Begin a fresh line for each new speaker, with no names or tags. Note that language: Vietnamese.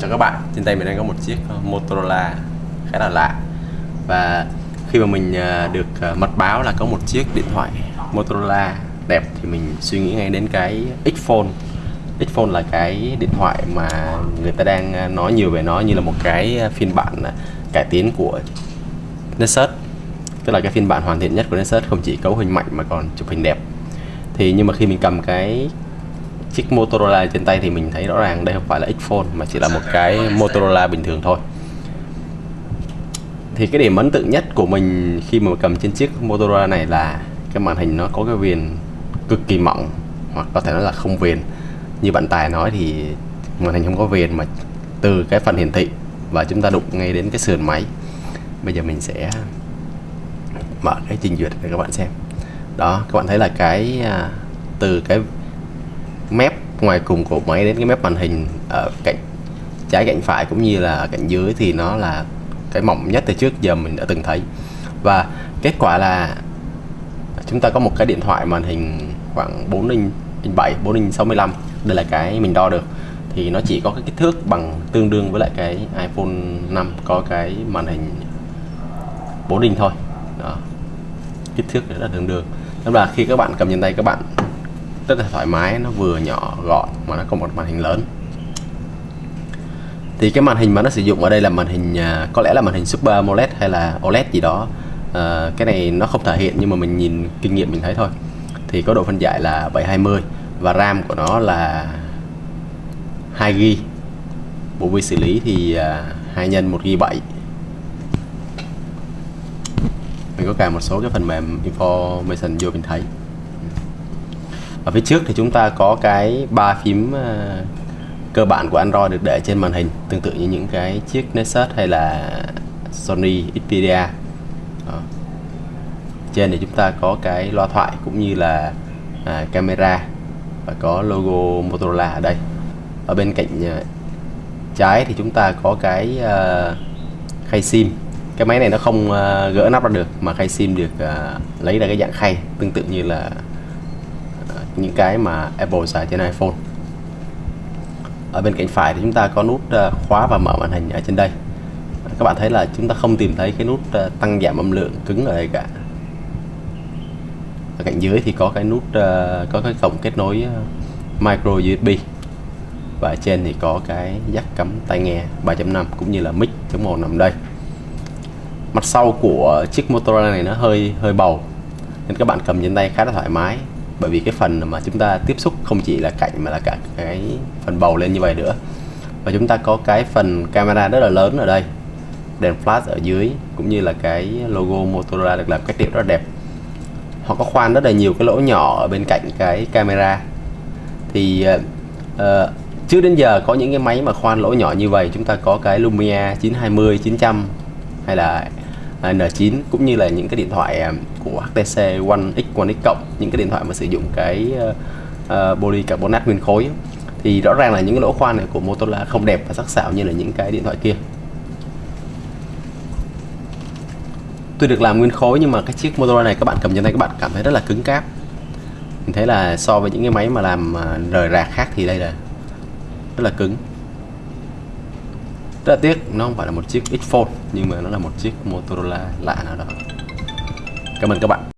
Chào các bạn, trên tay mình đang có một chiếc ờ, Motorola khá là lạ. Và khi mà mình ờ, được ờ, mật báo là có một chiếc điện thoại Motorola đẹp thì mình suy nghĩ ngay đến cái Xphone. Xphone là cái điện thoại mà người ta đang nói nhiều về nó như là một cái phiên bản cải tiến của Nexus. Tức là cái phiên bản hoàn thiện nhất của Nexus không chỉ cấu hình mạnh mà còn chụp hình đẹp. Thì nhưng mà khi mình cầm cái chiếc Motorola trên tay thì mình thấy rõ ràng đây không phải là Xphone, mà chỉ là một cái Motorola bình thường thôi. Thì cái điểm ấn tượng nhất của mình khi mà cầm trên chiếc Motorola này là cái màn hình nó có cái viền cực kỳ mỏng, hoặc có thể nói là không viền. Như bạn Tài nói thì màn hình không có viền mà từ cái phần hiển thị và chúng ta đụng ngay đến cái sườn máy. Bây giờ mình sẽ mở cái trình duyệt để các bạn xem. Đó, các bạn thấy là cái à, từ cái mép ngoài cùng của máy đến cái mép màn hình ở cạnh trái cạnh phải cũng như là cạnh dưới thì nó là cái mỏng nhất từ trước giờ mình đã từng thấy. Và kết quả là chúng ta có một cái điện thoại màn hình khoảng 4 inch, 7 4 inch 65 đây là cái mình đo được. Thì nó chỉ có cái kích thước bằng tương đương với lại cái iPhone 5 có cái màn hình 4 inch thôi. Đó. Kích thước rất là tương đương. Tức là khi các bạn cầm trên tay các bạn rất là thoải mái nó vừa nhỏ gọn mà nó có một màn hình lớn. Thì cái màn hình mà nó sử dụng ở đây là màn hình à, có lẽ là màn hình Super AMOLED hay là OLED gì đó. À, cái này nó không thể hiện nhưng mà mình nhìn kinh nghiệm mình thấy thôi. Thì có độ phân giải là 720 và RAM của nó là 2 GB bộ vi xử lý thì à, 2 nhân 1 GB 7 mình có cài một số cái phần mềm information vô mình thấy ở phía trước thì chúng ta có cái ba phím ờ, cơ bản của Android được để trên màn hình tương tự như những cái chiếc Nexus hay là Sony Xperia. Đó. trên thì chúng ta có cái loa thoại cũng như là à, camera và có logo Motorola ở đây. Ở bên cạnh ờ, trái thì chúng ta có cái à, khay sim. Cái máy này nó không à, gỡ nắp ra được mà khay sim được à, lấy ra cái dạng khay tương tự như là những cái mà Apple xài trên iPhone. Ở bên cạnh phải thì chúng ta có nút ờ, khóa và mở màn hình ở trên đây. Các bạn thấy là chúng ta không tìm thấy cái nút ờ, tăng giảm âm lượng cứng ở đây cả. Ở cạnh dưới thì có cái nút ờ, có cái cổng kết nối micro USB và ở trên thì có cái jack cắm tai nghe 3.5 cũng như là mic chống một nằm đây. Mặt sau của chiếc Motorola này nó hơi hơi bầu, nên các bạn cầm trên tay khá là thoải mái bởi vì cái phần mà chúng ta tiếp xúc không chỉ là cạnh mà là cả cái phần bầu lên như vậy nữa. Và chúng ta có cái phần camera rất là lớn ở đây. Đèn flash ở dưới cũng như là cái logo Motorola được làm cách điệu rất là đẹp. Họ có khoan rất là nhiều cái lỗ nhỏ ở bên cạnh cái camera. Thì uh, trước đến giờ có những cái máy mà khoan lỗ nhỏ như vậy chúng ta có cái Lumia 920 900 hay là N9 cũng như là những cái điện thoại à, của HTC One X One X cộng những cái điện thoại mà sử dụng cái ờ, ờ, uh, poly carbonate nguyên khối thì rõ ràng là những cái lỗ khoan này của Motorola không đẹp và sắc sảo như là những cái điện thoại kia. Tuy được làm nguyên khối nhưng mà cái chiếc Motorola này các bạn cầm trên tay các bạn cảm thấy rất là cứng cáp. Mình thấy là so với những cái máy mà làm à, rời rạc khác thì đây là rất là cứng rất là tiếc, nó không phải là một chiếc X Fold, nhưng mà nó là một chiếc Motorola lạ nào đó. Cảm ơn các bạn.